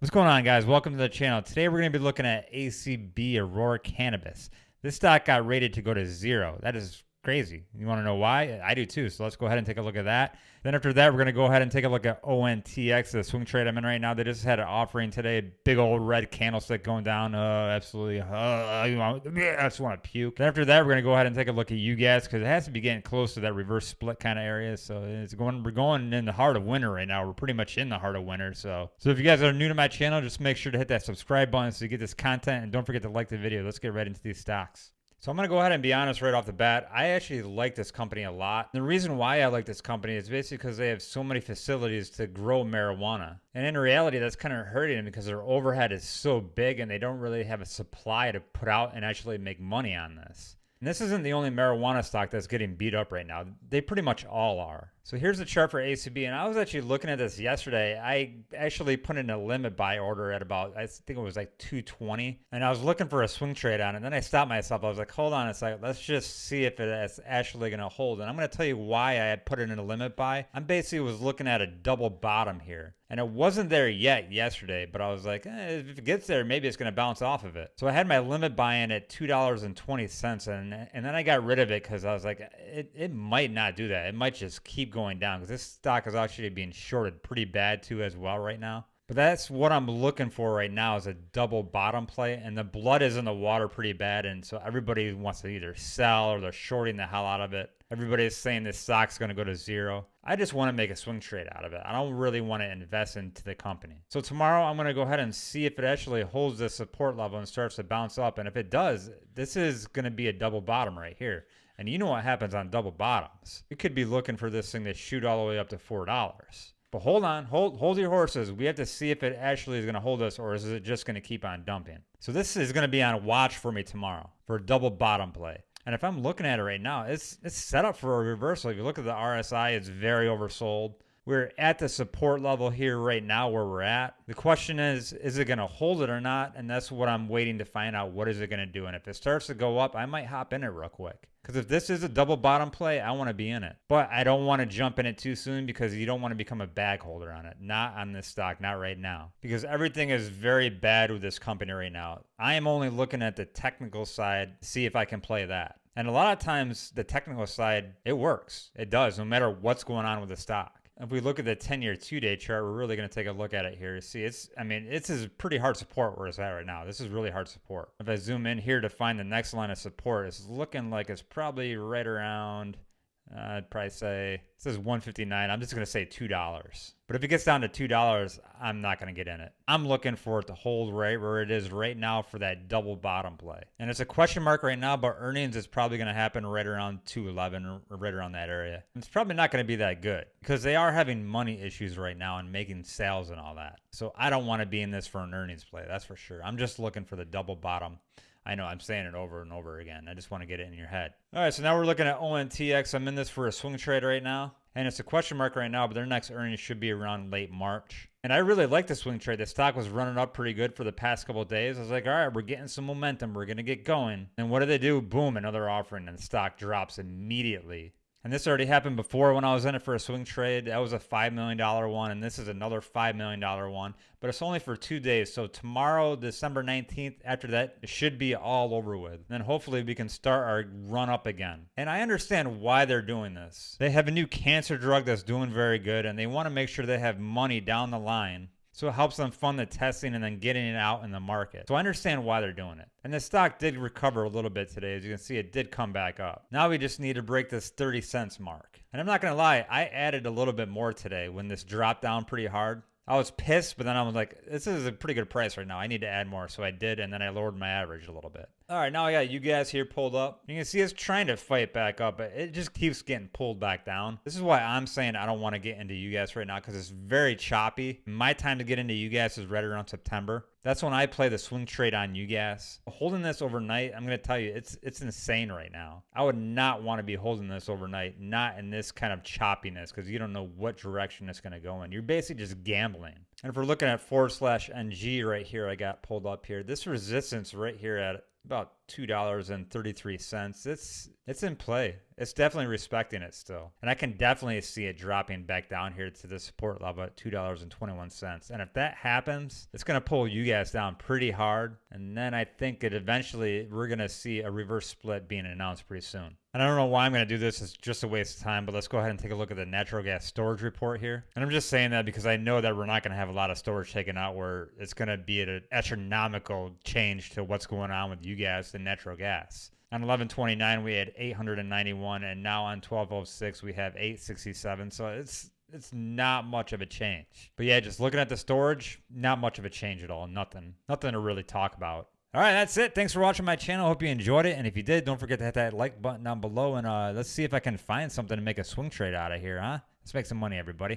What's going on, guys? Welcome to the channel. Today we're going to be looking at ACB Aurora Cannabis. This stock got rated to go to zero. That is crazy. You want to know why? I do too. So let's go ahead and take a look at that. Then after that, we're going to go ahead and take a look at ONTX, the swing trade I'm in right now. They just had an offering today. Big old red candlestick going down. Uh, absolutely. Uh, I just want to puke. Then after that, we're going to go ahead and take a look at UGAS because it has to be getting close to that reverse split kind of area. So it's going. We're going in the heart of winter right now. We're pretty much in the heart of winter. So so if you guys are new to my channel, just make sure to hit that subscribe button so you get this content and don't forget to like the video. Let's get right into these stocks. So I'm going to go ahead and be honest right off the bat. I actually like this company a lot. The reason why I like this company is basically because they have so many facilities to grow marijuana. And in reality, that's kind of hurting them because their overhead is so big and they don't really have a supply to put out and actually make money on this. And this isn't the only marijuana stock that's getting beat up right now. They pretty much all are. So here's the chart for ACB, and I was actually looking at this yesterday. I actually put in a limit buy order at about, I think it was like 220, and I was looking for a swing trade on it. And then I stopped myself. I was like, hold on a second, let's just see if it's actually going to hold. And I'm going to tell you why I had put it in a limit buy. I'm basically was looking at a double bottom here. And it wasn't there yet yesterday, but I was like, eh, if it gets there, maybe it's going to bounce off of it. So I had my limit buy in at $2.20, and, and then I got rid of it because I was like, it, it might not do that. It might just keep going down because this stock is actually being shorted pretty bad too as well right now. But that's what I'm looking for right now is a double bottom play. And the blood is in the water pretty bad. And so everybody wants to either sell or they're shorting the hell out of it. Everybody is saying this stock's going to go to zero. I just want to make a swing trade out of it. I don't really want to invest into the company. So tomorrow I'm going to go ahead and see if it actually holds the support level and starts to bounce up. And if it does, this is going to be a double bottom right here. And you know what happens on double bottoms. You could be looking for this thing to shoot all the way up to $4. But hold on, hold hold your horses. We have to see if it actually is going to hold us or is it just going to keep on dumping. So this is going to be on watch for me tomorrow for a double bottom play. And if I'm looking at it right now, it's it's set up for a reversal. If you look at the RSI, it's very oversold. We're at the support level here right now where we're at. The question is, is it going to hold it or not? And that's what I'm waiting to find out. What is it going to do? And if it starts to go up, I might hop in it real quick. Because if this is a double bottom play, I want to be in it. But I don't want to jump in it too soon because you don't want to become a bag holder on it. Not on this stock, not right now. Because everything is very bad with this company right now. I am only looking at the technical side see if I can play that. And a lot of times, the technical side, it works. It does, no matter what's going on with the stock. If we look at the 10 year two day chart, we're really going to take a look at it here. See, it's, I mean, it's is pretty hard support where it's at right now. This is really hard support. If I zoom in here to find the next line of support, it's looking like it's probably right around Uh, I'd probably say it says 159. I'm just going to say $2. But if it gets down to $2, I'm not going to get in it. I'm looking for it to hold right where it is right now for that double bottom play. And it's a question mark right now, but earnings is probably going to happen right around 211 or right around that area. It's probably not going to be that good because they are having money issues right now and making sales and all that. So I don't want to be in this for an earnings play. That's for sure. I'm just looking for the double bottom I know I'm saying it over and over again. I just want to get it in your head. All right, so now we're looking at ONTX. I'm in this for a swing trade right now. And it's a question mark right now, but their next earnings should be around late March. And I really like the swing trade. The stock was running up pretty good for the past couple days. I was like, all right, we're getting some momentum. We're going to get going. And what do they do? Boom, another offering, and the stock drops immediately. And this already happened before when I was in it for a swing trade. That was a $5 million one, and this is another $5 million one. But it's only for two days. So tomorrow, December 19th, after that, it should be all over with. Then hopefully we can start our run up again. And I understand why they're doing this. They have a new cancer drug that's doing very good, and they want to make sure they have money down the line so it helps them fund the testing and then getting it out in the market. So I understand why they're doing it. And the stock did recover a little bit today. As you can see, it did come back up. Now we just need to break this 30 cents mark. And I'm not going to lie, I added a little bit more today when this dropped down pretty hard. I was pissed, but then I was like, this is a pretty good price right now. I need to add more. So I did, and then I lowered my average a little bit. All right, now I got UGAS here pulled up. You can see it's trying to fight back up, but it just keeps getting pulled back down. This is why I'm saying I don't want to get into UGAS right now because it's very choppy. My time to get into UGAS is right around September. That's when I play the swing trade on UGAS. Holding this overnight, I'm going to tell you, it's it's insane right now. I would not want to be holding this overnight, not in this kind of choppiness, because you don't know what direction it's going to go in. You're basically just gambling. And if we're looking at forward slash NG right here, I got pulled up here. This resistance right here at about two dollars and thirty three cents. It's it's in play. It's definitely respecting it still, and I can definitely see it dropping back down here to the support level at two dollars and twenty one cents. And if that happens, it's gonna pull UGAS down pretty hard, and then I think it eventually we're gonna see a reverse split being announced pretty soon. And I don't know why I'm going to do this. It's just a waste of time. But let's go ahead and take a look at the natural gas storage report here. And I'm just saying that because I know that we're not going to have a lot of storage taken out where it's going to be an astronomical change to what's going on with UGAS natural gas. On 1129 we had 891 and now on 1206 we have 867. So it's it's not much of a change. But yeah, just looking at the storage, not much of a change at all. Nothing. Nothing to really talk about. All right, that's it. Thanks for watching my channel. Hope you enjoyed it. And if you did, don't forget to hit that like button down below. And uh, let's see if I can find something to make a swing trade out of here, huh? Let's make some money, everybody.